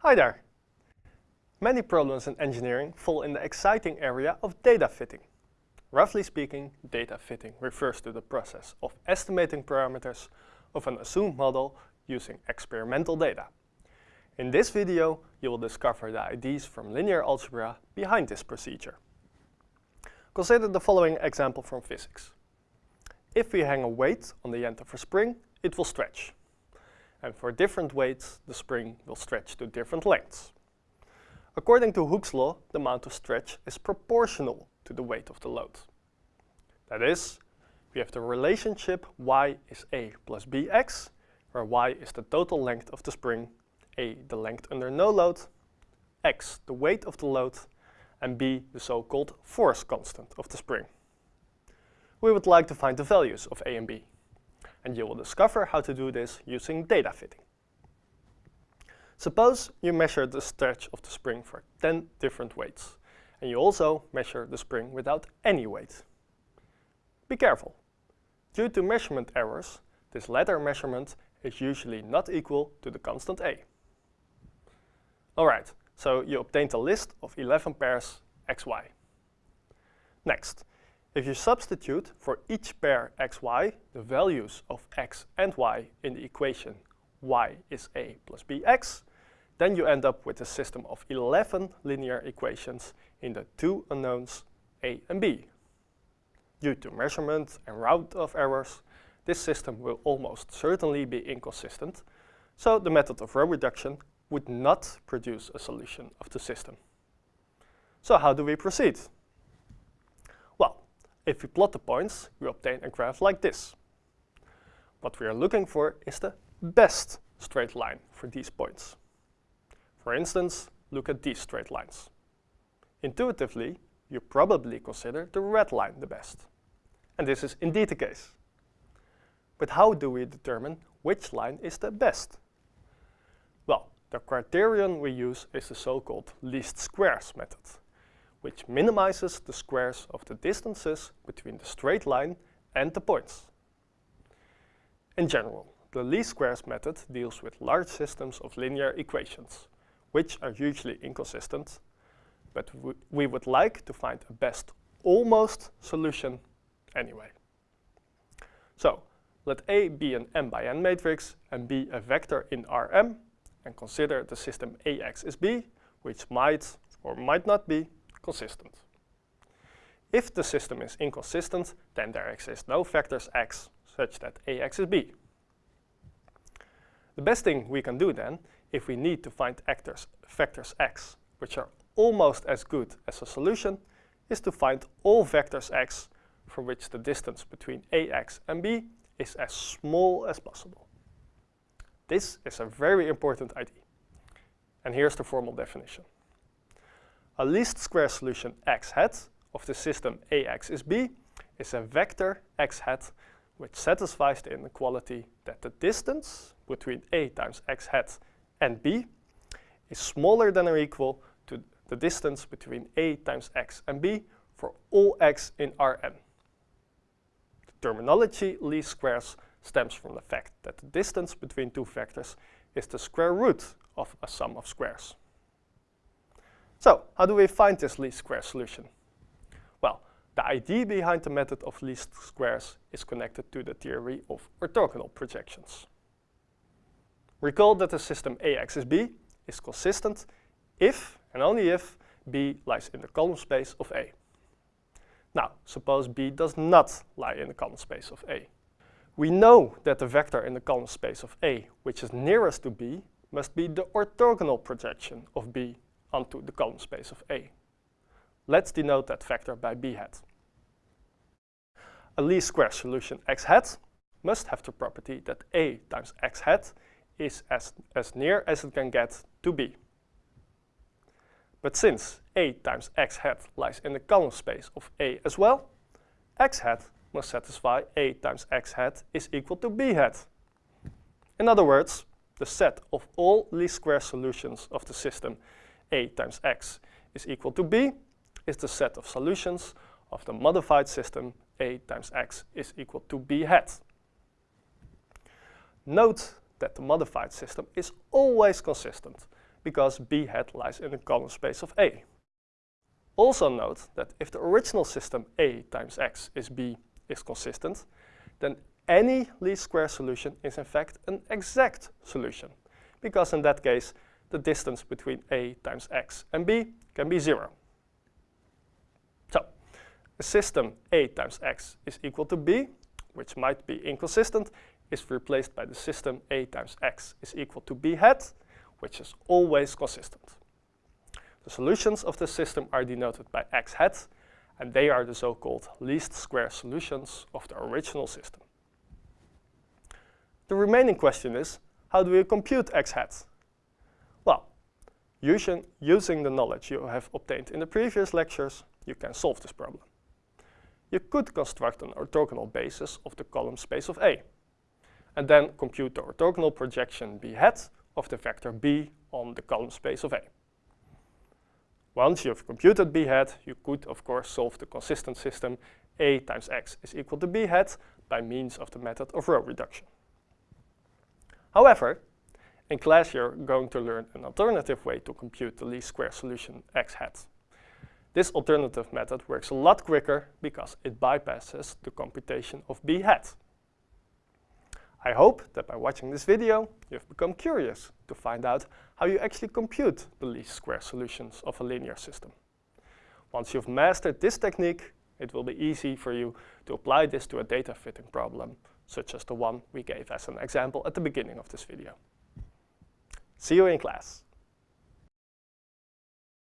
Hi there! Many problems in engineering fall in the exciting area of data fitting. Roughly speaking, data fitting refers to the process of estimating parameters of an assumed model using experimental data. In this video, you will discover the ideas from linear algebra behind this procedure. Consider the following example from physics. If we hang a weight on the end of a spring, it will stretch. And for different weights, the spring will stretch to different lengths. According to Hooke's law, the amount of stretch is proportional to the weight of the load. That is, we have the relationship y is a plus bx, where y is the total length of the spring, a the length under no load, x the weight of the load, and b the so-called force constant of the spring. We would like to find the values of a and b, and you will discover how to do this using data fitting. Suppose you measure the stretch of the spring for 10 different weights, and you also measure the spring without any weight. Be careful. Due to measurement errors, this latter measurement is usually not equal to the constant a. Alright, so you obtained a list of 11 pairs xy. Next, if you substitute for each pair xy the values of x and y in the equation y is a plus bx, then you end up with a system of 11 linear equations in the two unknowns a and b. Due to measurement and round-off errors, this system will almost certainly be inconsistent, so the method of row reduction would not produce a solution of the system. So how do we proceed? If we plot the points, we obtain a graph like this. What we are looking for is the best straight line for these points. For instance, look at these straight lines. Intuitively, you probably consider the red line the best. And this is indeed the case. But how do we determine which line is the best? Well, the criterion we use is the so-called least squares method, which minimizes the squares of the distances between the straight line and the points. In general, the least squares method deals with large systems of linear equations, which are usually inconsistent, but we would like to find a best almost solution anyway. So let A be an m by n matrix and be a vector in Rm, and consider the system Ax is B, which might or might not be consistent. If the system is inconsistent, then there exist no vectors x such that Ax is B. The best thing we can do then if we need to find actors, vectors x, which are almost as good as a solution, is to find all vectors x for which the distance between ax and b is as small as possible. This is a very important idea. And here's the formal definition. A least square solution x hat of the system ax is b is a vector x hat which satisfies the inequality that the distance between a times x hat and b is smaller than or equal to the distance between a times x and b for all x in Rn. The terminology least squares stems from the fact that the distance between two vectors is the square root of a sum of squares. So, how do we find this least square solution? Well, the idea behind the method of least squares is connected to the theory of orthogonal projections. Recall that the system Ax is B is consistent if and only if B lies in the column space of A. Now, suppose B does not lie in the column space of A. We know that the vector in the column space of A, which is nearest to B, must be the orthogonal projection of B onto the column space of A. Let's denote that vector by B hat. A least square solution x hat must have the property that A times x hat is as, as near as it can get to b. But since a times x hat lies in the column space of a as well, x hat must satisfy a times x hat is equal to b hat. In other words, the set of all least square solutions of the system a times x is equal to b is the set of solutions of the modified system a times x is equal to b hat. Note that the modified system is always consistent because b hat lies in the column space of A. Also note that if the original system A times x is b is consistent, then any least square solution is in fact an exact solution, because in that case the distance between A times x and b can be zero. So, a system A times x is equal to b, which might be inconsistent, is replaced by the system A times x is equal to b hat, which is always consistent. The solutions of the system are denoted by x hat, and they are the so-called least square solutions of the original system. The remaining question is, how do we compute x hat? Using, using the knowledge you have obtained in the previous lectures, you can solve this problem. You could construct an orthogonal basis of the column space of A, and then compute the orthogonal projection b hat of the vector b on the column space of A. Once you've computed b hat, you could of course solve the consistent system a times x is equal to b hat by means of the method of row reduction. However, in class you're going to learn an alternative way to compute the least square solution x hat. This alternative method works a lot quicker because it bypasses the computation of b hat. I hope that by watching this video, you've become curious to find out how you actually compute the least square solutions of a linear system. Once you've mastered this technique, it will be easy for you to apply this to a data fitting problem, such as the one we gave as an example at the beginning of this video. See you in class.